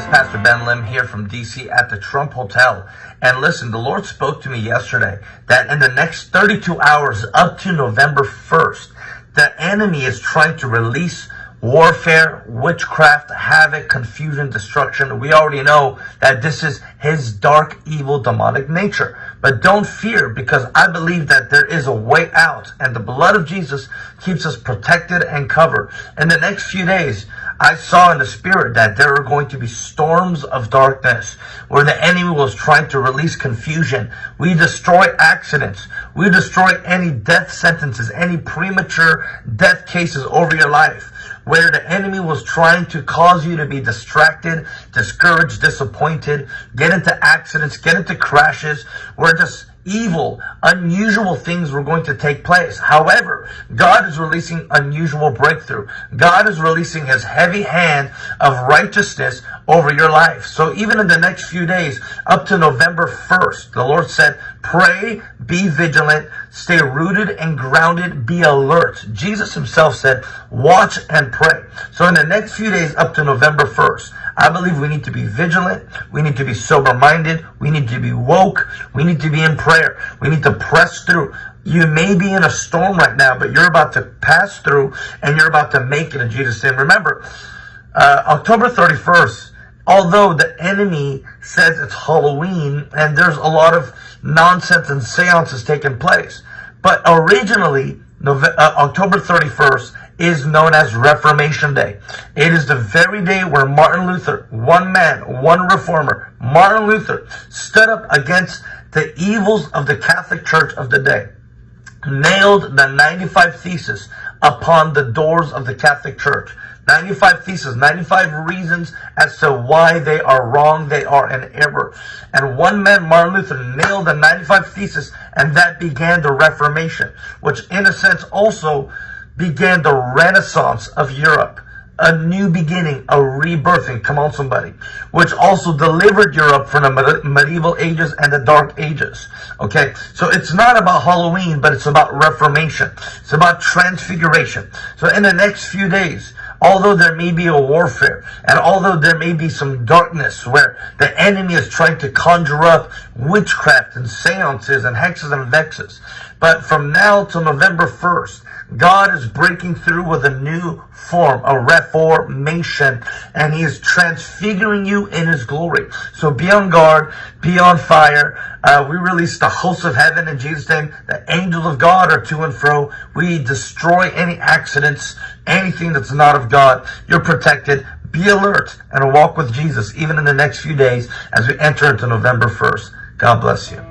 is Pastor Ben Lim here from DC at the Trump Hotel. And listen, the Lord spoke to me yesterday that in the next 32 hours up to November 1st, the enemy is trying to release warfare, witchcraft, havoc, confusion, destruction. We already know that this is his dark, evil, demonic nature. But don't fear because I believe that there is a way out and the blood of Jesus keeps us protected and covered. In the next few days, I saw in the spirit that there are going to be storms of darkness where the enemy was trying to release confusion. We destroy accidents. We destroy any death sentences, any premature death cases over your life where the enemy was trying to cause you to be distracted, discouraged, disappointed, get into accidents, get into crashes, where just evil, unusual things were going to take place. However, God is releasing unusual breakthrough. God is releasing his heavy hand of righteousness over your life. So even in the next few days, up to November 1st, the Lord said, pray, be vigilant, stay rooted and grounded, be alert. Jesus himself said, watch and pray. So in the next few days, up to November 1st, I believe we need to be vigilant. We need to be sober minded. We need to be woke. We need to be in prayer. We need to press through. You may be in a storm right now, but you're about to pass through and you're about to make it in Jesus' name. Remember, uh, October 31st, although the enemy says it's Halloween and there's a lot of nonsense and seances taking place, but originally, November, uh, October 31st is known as Reformation Day. It is the very day where Martin Luther, one man, one reformer, Martin Luther, stood up against the evils of the Catholic Church of the day, nailed the 95 Theses upon the doors of the Catholic Church. 95 theses, 95 reasons as to why they are wrong, they are an error. And one man, Martin Luther, nailed the 95 theses, and that began the Reformation, which in a sense also began the renaissance of Europe. A new beginning, a rebirthing, come on somebody, which also delivered Europe from the medieval ages and the dark ages. Okay, so it's not about Halloween, but it's about reformation. It's about transfiguration. So in the next few days, although there may be a warfare, and although there may be some darkness where the enemy is trying to conjure up witchcraft and seances and hexes and vexes, but from now till November 1st, God is breaking through with a new form, a reformation, and He is transfiguring you in His glory. So be on guard, be on fire. Uh, we release the hosts of heaven in Jesus' name. The angels of God are to and fro. We destroy any accidents, anything that's not of God. You're protected. Be alert and walk with Jesus even in the next few days as we enter into November 1st. God bless you.